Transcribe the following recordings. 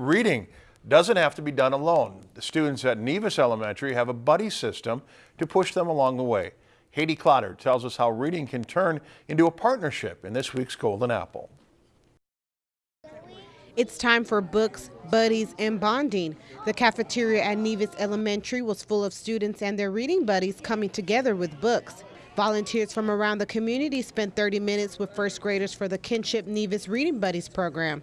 Reading doesn't have to be done alone. The students at Nevis Elementary have a buddy system to push them along the way. Katie Clotter tells us how reading can turn into a partnership in this week's Golden Apple. It's time for books, buddies, and bonding. The cafeteria at Nevis Elementary was full of students and their reading buddies coming together with books. Volunteers from around the community spent 30 minutes with first graders for the Kinship Nevis Reading Buddies program.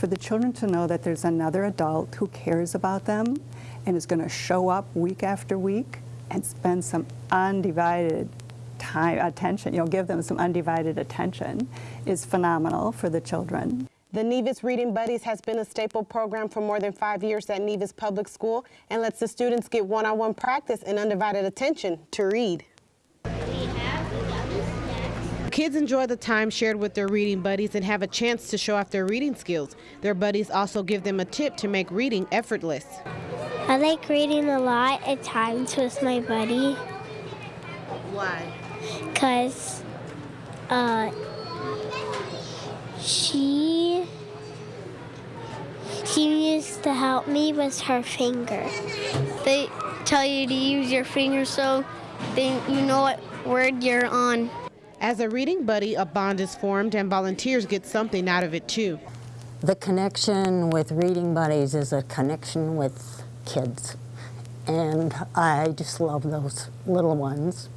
For the children to know that there's another adult who cares about them and is going to show up week after week and spend some undivided time, attention, you know, give them some undivided attention is phenomenal for the children. The Nevis Reading Buddies has been a staple program for more than five years at Nevis Public School and lets the students get one-on-one practice and undivided attention to read. Kids enjoy the time shared with their reading buddies and have a chance to show off their reading skills. Their buddies also give them a tip to make reading effortless. I like reading a lot at times with my buddy Why? because uh, she she used to help me with her finger. They tell you to use your finger so then you know what word you're on. As a reading buddy, a bond is formed and volunteers get something out of it too. The connection with Reading Buddies is a connection with kids. And I just love those little ones.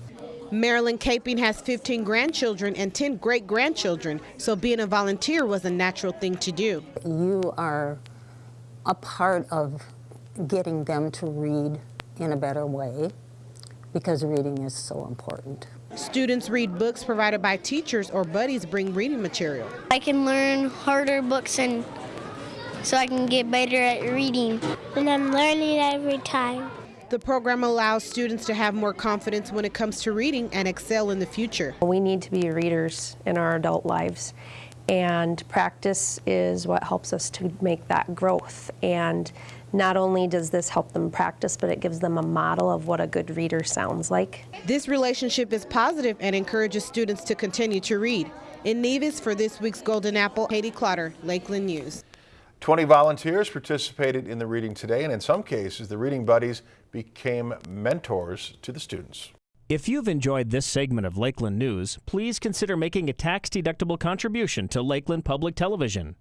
Marilyn Caping has 15 grandchildren and 10 great grandchildren, so being a volunteer was a natural thing to do. You are a part of getting them to read in a better way because reading is so important. Students read books provided by teachers or buddies bring reading material. I can learn harder books and so I can get better at reading. And I'm learning every time. The program allows students to have more confidence when it comes to reading and excel in the future. We need to be readers in our adult lives, and practice is what helps us to make that growth. And not only does this help them practice, but it gives them a model of what a good reader sounds like. This relationship is positive and encourages students to continue to read. In Nevis for this week's Golden Apple, Katie Clotter, Lakeland News. 20 volunteers participated in the reading today, and in some cases, the reading buddies became mentors to the students. If you've enjoyed this segment of Lakeland News, please consider making a tax-deductible contribution to Lakeland Public Television.